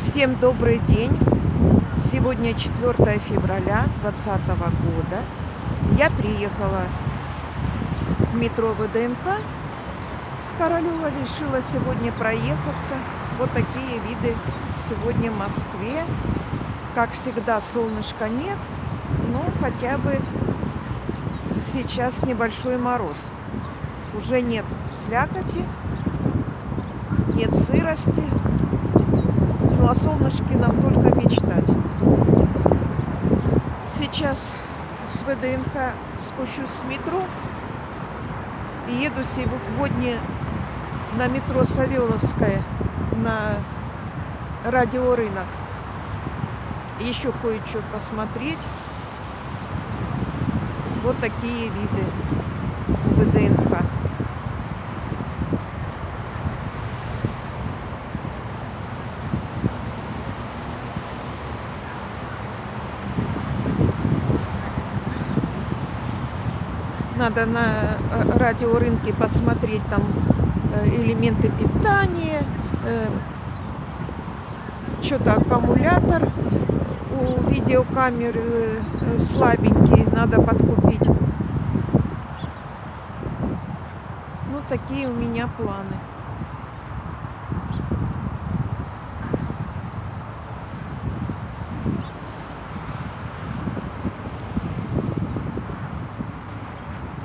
Всем добрый день! Сегодня 4 февраля 2020 года. Я приехала в метро ВДНХ с Королева. Решила сегодня проехаться. Вот такие виды сегодня в Москве. Как всегда, солнышка нет, но хотя бы сейчас небольшой мороз. Уже нет слякоти, нет сырости. Ну, о солнышке нам только мечтать. Сейчас с ВДНХ спущусь с метро и еду сегодня на метро Савеловская на радиорынок. Еще кое-что посмотреть. Вот такие виды ВДНХ. Надо на э, радиорынке посмотреть там э, элементы питания, э, что-то аккумулятор у видеокамеры слабенький, надо подкупить. Ну, такие у меня планы.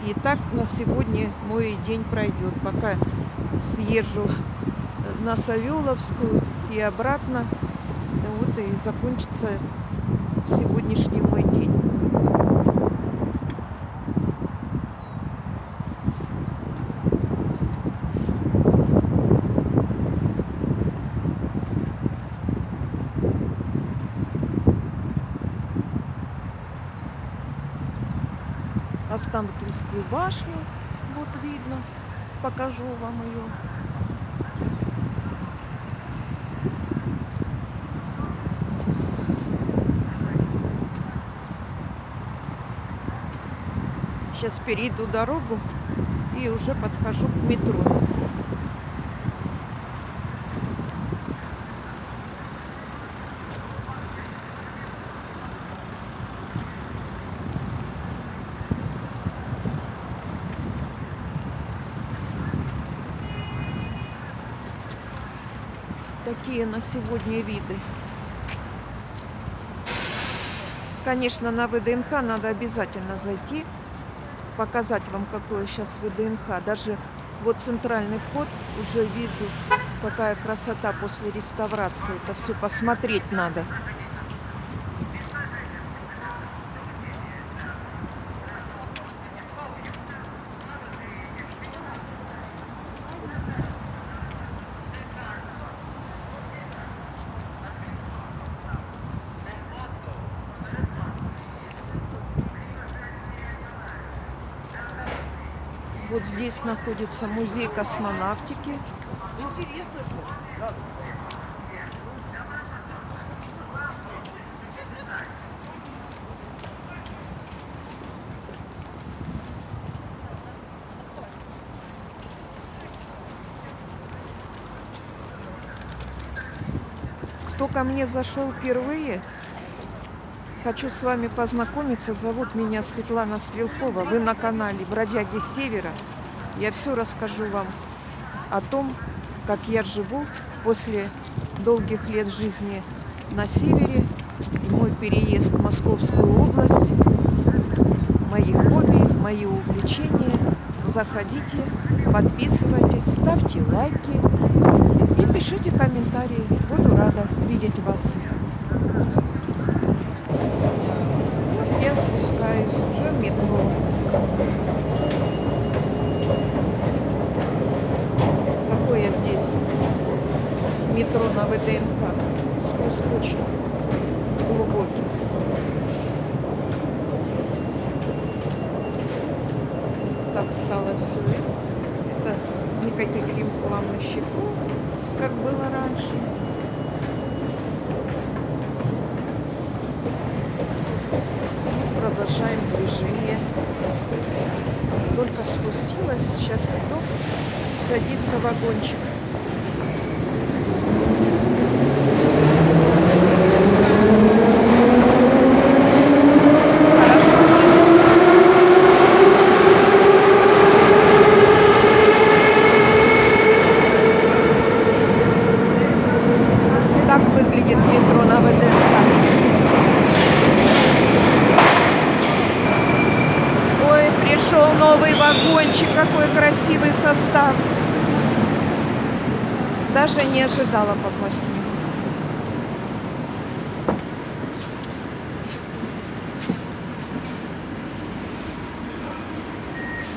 И так на сегодня мой день пройдет, пока съезжу на Савеловскую и обратно. Вот и закончится сегодняшний мой день. Останкинскую башню. Вот видно. Покажу вам ее. Сейчас перейду дорогу и уже подхожу к метро. Такие на сегодня виды. Конечно, на ВДНХ надо обязательно зайти, показать вам, какое сейчас ВДНХ. Даже вот центральный вход уже вижу, какая красота после реставрации. Это все посмотреть надо. Здесь находится музей космонавтики. Интересно, что? Кто ко мне зашел впервые, хочу с вами познакомиться. Зовут меня Светлана Стрелкова. Вы на канале Бродяги Севера. Я все расскажу вам о том, как я живу после долгих лет жизни на севере. И мой переезд в Московскую область, мои хобби, мои увлечения. Заходите, подписывайтесь, ставьте лайки и пишите комментарии. Буду рада видеть вас. я спускаюсь уже в метро. Такое здесь метро на ВДНХ. Спуск очень глубокий. Так стало все это. Никаких рекламных щитов, как было раньше. продолжаем движение. Только спустилась, сейчас иду садиться в вагончик. Выглядит метро на ВДНХ. Ой, пришел новый вагончик, какой красивый состав. Даже не ожидала попасть в.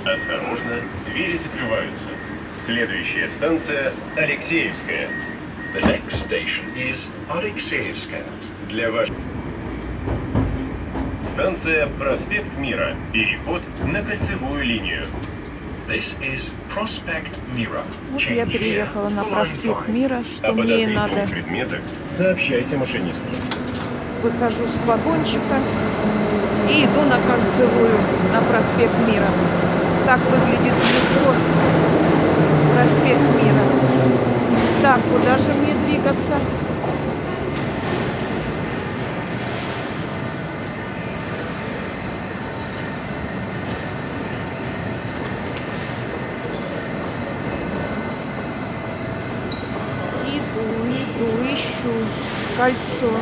Осторожно, двери закрываются. Следующая станция Алексеевская. The next station is Alexeyevskaya. Для вас. Станция Проспект Мира. Переход на кольцевую линию. This is Prospect Mira. Вот я here приехала на проспект. Мира, что мне и подозрительных надо. предметах сообщайте машинисту. Выхожу с вагончика и иду на кольцевую, на проспект Мира. Так выглядит метро. Проспект Мира. Так, куда же мне двигаться? Иду, иду, ищу кольцо.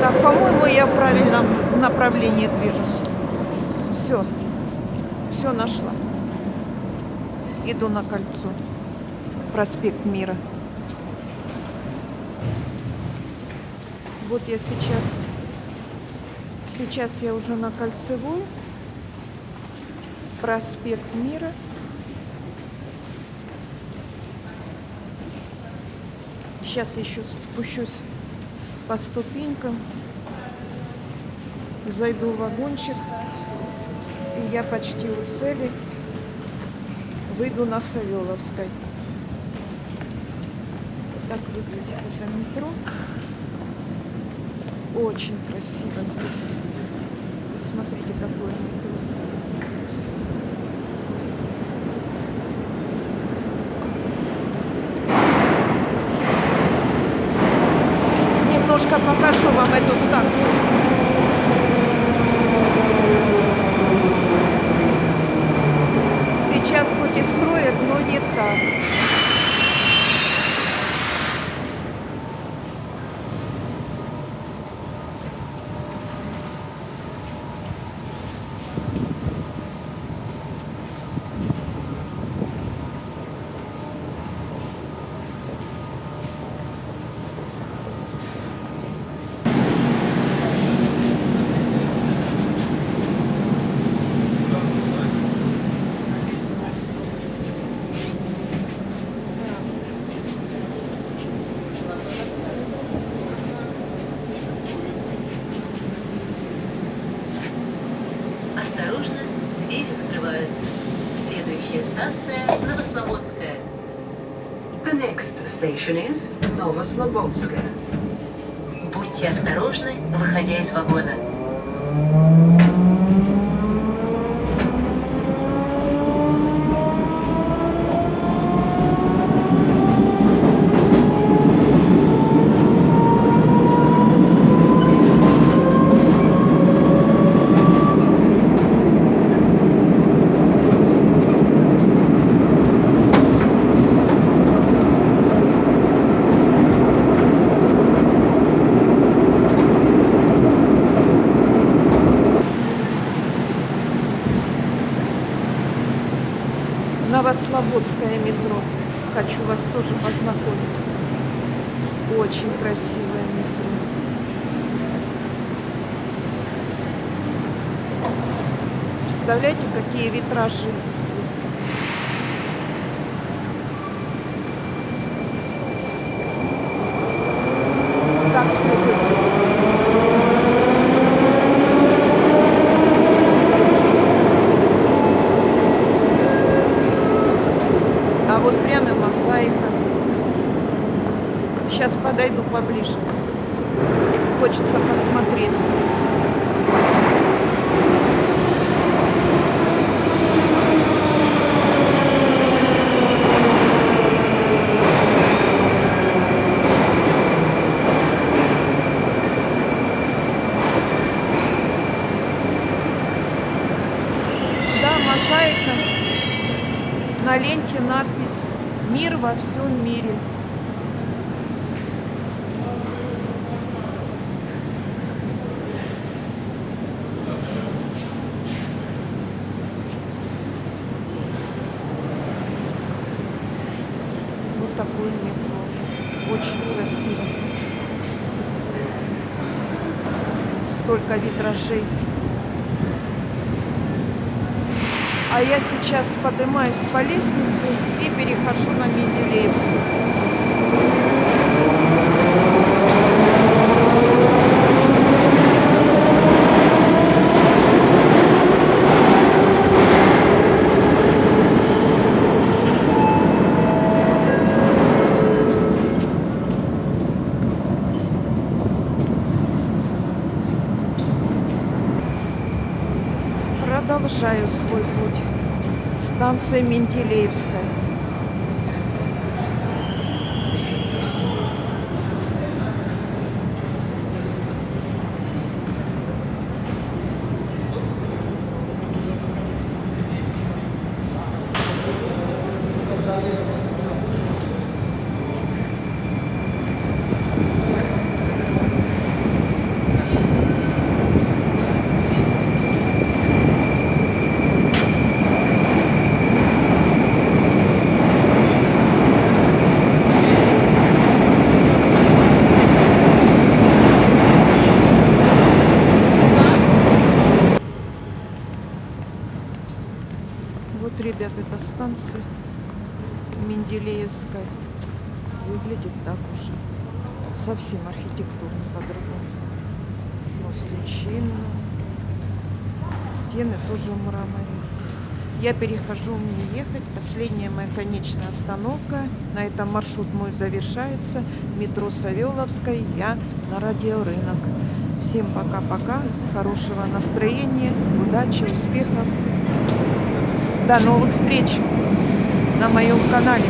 Так, по-моему, я в правильном направлении движусь. Все. Все нашла. Иду на кольцо. Проспект Мира. Вот я сейчас. Сейчас я уже на кольцевой. Проспект Мира. Сейчас еще спущусь по ступенькам, зайду в вагончик, и я почти у цели выйду на Савеловской. Так выглядит это метро. Очень красиво здесь. Посмотрите, какое метро. Немножко покажу вам эту станцию. Сейчас хоть и строят, но не так. Осторожно, двери закрываются. Следующая станция Новослободская. The next station is Novoslobodskaya. Будьте осторожны, выходя из вагона. Новослободское метро. Хочу вас тоже познакомить. Очень красивое метро. Представляете, какие витражи здесь? Так все. А вот прямо мозаика. Сейчас подойду поближе. Хочется посмотреть. Да, мозаика, на ленте надпись «Мир во всем мире». Очень красиво. Столько витражей. А я сейчас поднимаюсь по лестнице и перехожу на Менделеевскую. Станция Менделеевская. Вот, ребят, эта станция Менделеевская. Выглядит так уже. Совсем архитектурно по-другому. Но все чинно. Стены тоже в мраморе. Я перехожу, мне ехать. Последняя моя конечная остановка. На этом маршрут мой завершается. Метро Савеловская. Я на радиорынок. Всем пока-пока. Хорошего настроения, удачи, успехов. До новых встреч на моем канале.